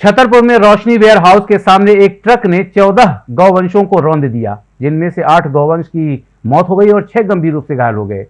छतरपुर में रोशनी ware house के सामने एक ट्रक ने 14 गौवंशों को रौंद दिया। जिनमें से आठ गौवंश की मौत हो गई और छह गंभीर रूप से घायल हो गए।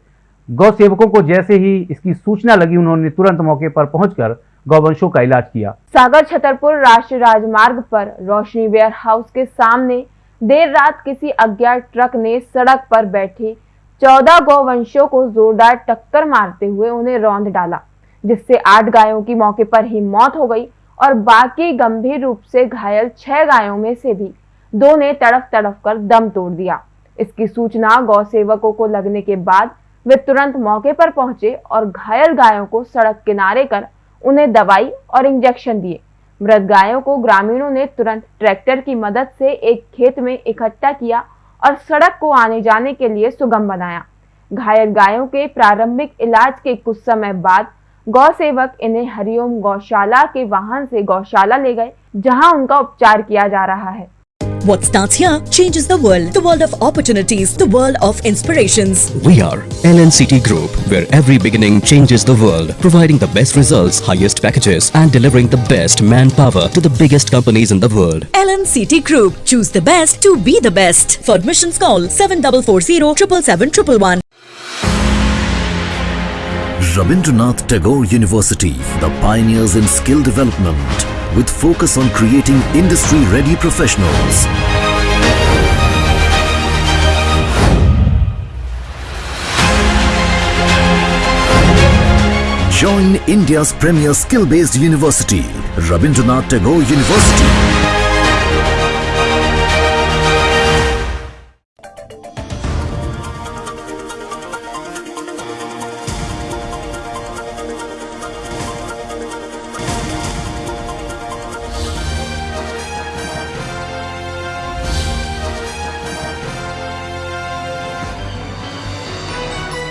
गौ सेवकों को जैसे ही इसकी सूचना लगी, उन्होंने तुरंत मौके पर पहुंचकर गौवंशों का इलाज किया। सागर छतरपुर राष्ट्रीय राजमार्ग पर रोशनी वेयर हाउस के सामने देर रात किसी अज्ञात ट्रक ने सड़क पर बैठे चौदह गौवंशों को जोरदार टक्कर मारते हुए उन्हें रौंद डाला, जिससे आठ गायों की मौके पर ही मौत हो गई। और बाकी गंभीर रूप से घायल छह गायों में से भी दो ने तड़फ तड़फ कर दम तोड़ दिया। इसकी सूचना गौ सेवकों को लगने के बाद वे तुरंत मौके पर पहुँचे और घायल गायों को सड़क किनारे कर उन्हें दवाई और इंजेक्शन दिए। मृत गायों को ग्रामीणों ने तुरंत ट्रैक्टर की मदद से एक खेत में इकट्ठा किया और सड़क को आने जाने के लिए सुगम बनाया। घायल गायों के प्रारंभिक इलाज के कुछ समय बाद गौ सेवक इन्हें हरिओम गौशाला के वाहन से गौशाला ले गए जहाँ उनका उपचार किया जा रहा है What starts here changes the world. The world of opportunities. The world of inspirations. We are LNCT Group, where every beginning changes the world, providing the best results, highest packages, and delivering the best manpower to the biggest companies in the world. LNCT Group. Choose the best to be the best. For admissions call 7440 777 Rabindranath Tagore University, the pioneers in skill development, with focus on creating industry-ready professionals. Join India's premier skill-based university, Rabindranath Tagore University.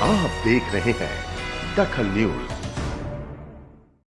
आप देख रहे हैं दखल news.